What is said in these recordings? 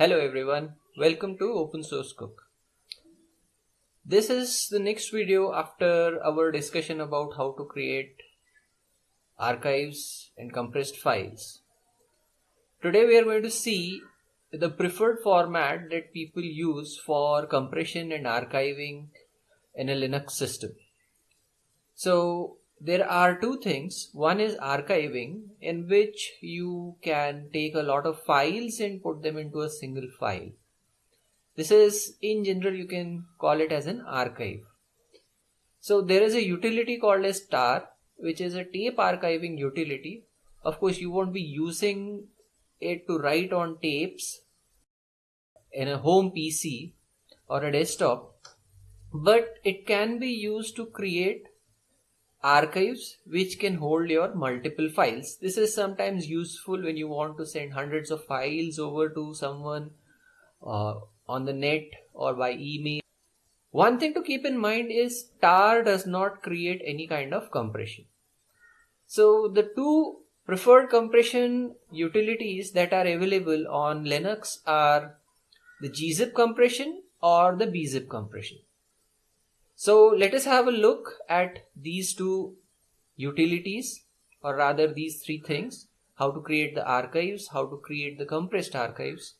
Hello everyone, welcome to Open Source Cook. This is the next video after our discussion about how to create archives and compressed files. Today we are going to see the preferred format that people use for compression and archiving in a Linux system. So there are two things. One is archiving in which you can take a lot of files and put them into a single file. This is in general you can call it as an archive. So there is a utility called as tar which is a tape archiving utility. Of course you won't be using it to write on tapes in a home PC or a desktop but it can be used to create archives which can hold your multiple files. This is sometimes useful when you want to send hundreds of files over to someone uh, on the net or by email. One thing to keep in mind is tar does not create any kind of compression. So the two preferred compression utilities that are available on Linux are the gzip compression or the bzip compression. So let us have a look at these two utilities or rather these three things how to create the archives, how to create the compressed archives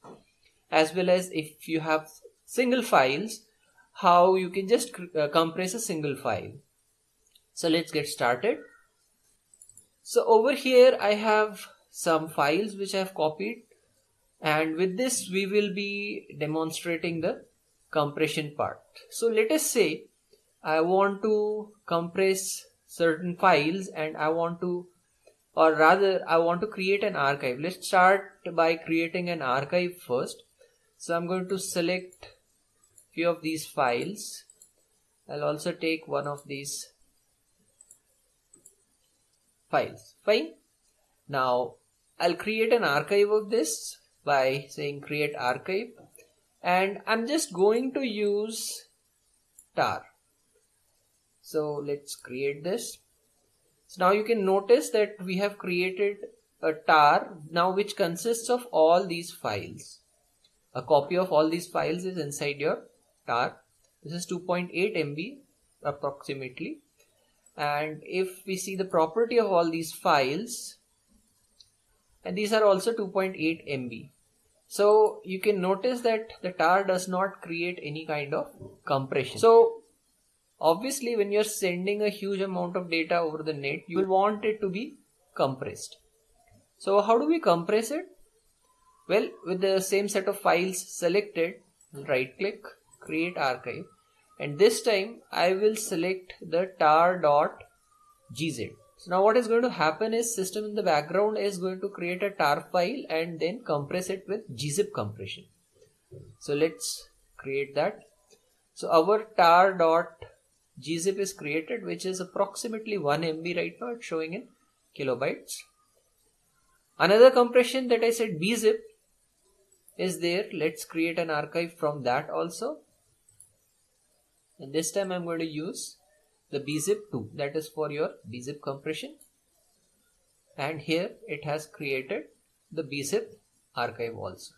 as well as if you have single files how you can just uh, compress a single file. So let's get started. So over here I have some files which I have copied and with this we will be demonstrating the compression part. So let us say I want to compress certain files and I want to or rather I want to create an archive. Let's start by creating an archive first. So I'm going to select few of these files. I'll also take one of these files. Fine. Now I'll create an archive of this by saying create archive and I'm just going to use tar so let's create this. So now you can notice that we have created a tar now which consists of all these files. A copy of all these files is inside your tar. This is 2.8 MB approximately. And if we see the property of all these files and these are also 2.8 MB so you can notice that the tar does not create any kind of compression. So Obviously, when you're sending a huge amount of data over the net, you will want it to be compressed. So how do we compress it? Well, with the same set of files selected, right click, create archive. And this time I will select the tar.gz. So now what is going to happen is system in the background is going to create a tar file and then compress it with gzip compression. So let's create that. So our tar.gz gzip is created which is approximately 1 MB right now it's showing in kilobytes. Another compression that I said bzip is there. Let's create an archive from that also. And this time I'm going to use the bzip 2 that is for your bzip compression. And here it has created the bzip archive also.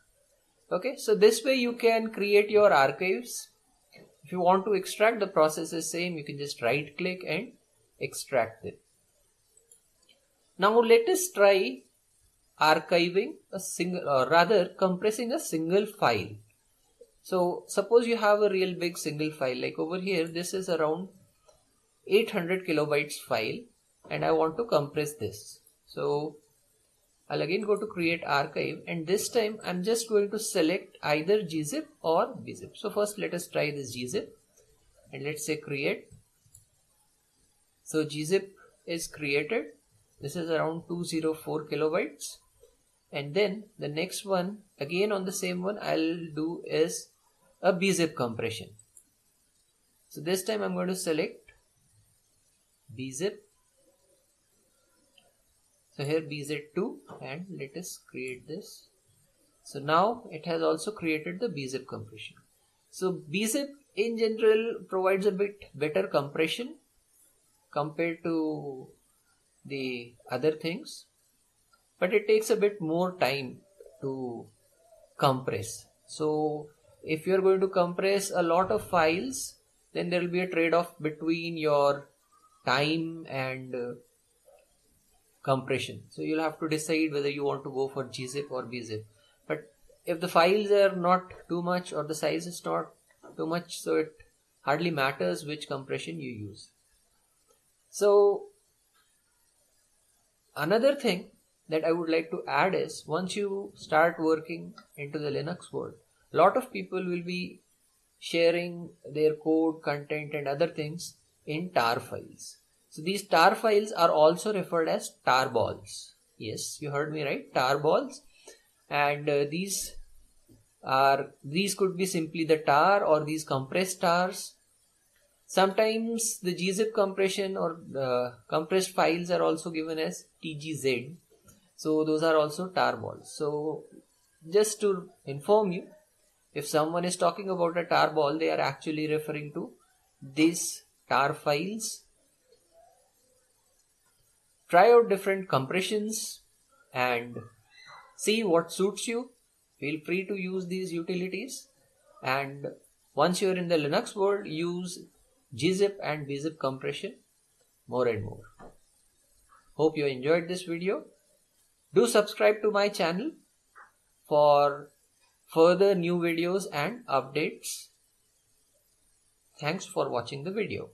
Okay, so this way you can create your archives if you want to extract the process is same, you can just right click and extract it. Now let us try archiving a single or rather compressing a single file. So suppose you have a real big single file like over here this is around 800 kilobytes file and I want to compress this. So I'll again go to create archive and this time I'm just going to select either gzip or bzip. So first let us try this gzip and let's say create. So gzip is created. This is around 204 kilobytes and then the next one again on the same one I'll do is a bzip compression. So this time I'm going to select bzip so here bz2 and let us create this. So now it has also created the bzip compression. So bzip in general provides a bit better compression compared to the other things but it takes a bit more time to compress. So if you're going to compress a lot of files, then there will be a trade-off between your time and uh, compression. So you'll have to decide whether you want to go for gzip or bzip. But if the files are not too much or the size is not too much, so it hardly matters which compression you use. So another thing that I would like to add is once you start working into the Linux world, a lot of people will be sharing their code, content and other things in tar files. So these tar files are also referred as tar balls. Yes, you heard me right, tar balls. And uh, these are, these could be simply the tar or these compressed tars. Sometimes the gzip compression or compressed files are also given as tgz. So those are also tar balls. So just to inform you, if someone is talking about a tar ball, they are actually referring to these tar files Try out different compressions and see what suits you. Feel free to use these utilities and once you're in the Linux world, use gzip and bzip compression more and more. Hope you enjoyed this video. Do subscribe to my channel for further new videos and updates. Thanks for watching the video.